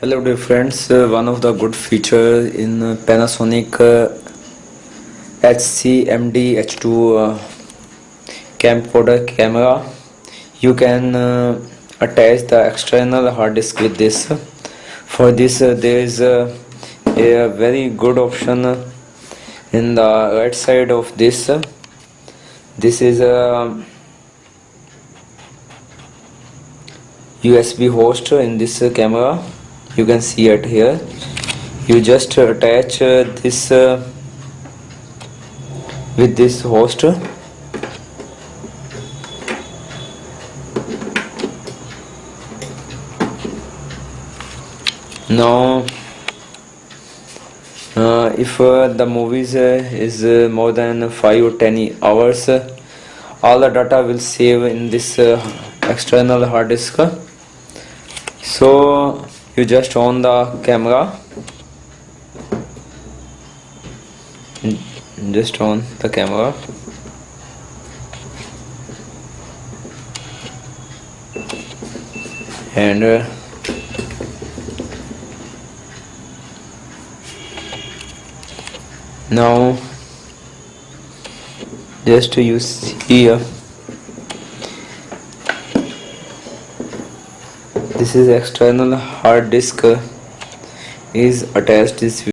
Hello dear friends, uh, one of the good feature in uh, Panasonic uh, HCMD H2 uh, camcorder camera, you can uh, attach the external hard disk with this. For this uh, there is a very good option in the right side of this. This is a USB host in this camera you can see it here. You just attach uh, this uh, with this host. Now uh, if uh, the movies uh, is uh, more than 5 or 10 hours all the data will save in this external hard disk. So you just on the camera? Just on the camera? And uh, now just you see here this is external hard disk uh, is attached this